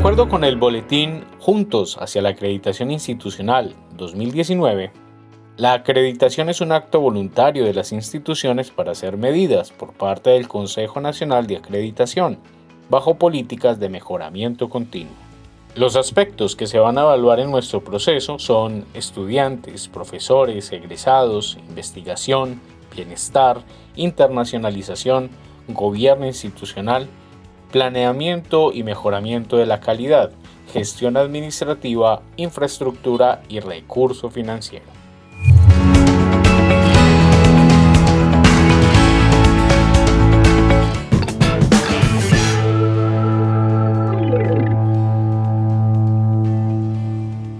acuerdo con el boletín Juntos hacia la acreditación institucional 2019, la acreditación es un acto voluntario de las instituciones para hacer medidas por parte del Consejo Nacional de Acreditación, bajo políticas de mejoramiento continuo. Los aspectos que se van a evaluar en nuestro proceso son estudiantes, profesores, egresados, investigación, bienestar, internacionalización, gobierno institucional, planeamiento y mejoramiento de la calidad, gestión administrativa, infraestructura y recurso financiero.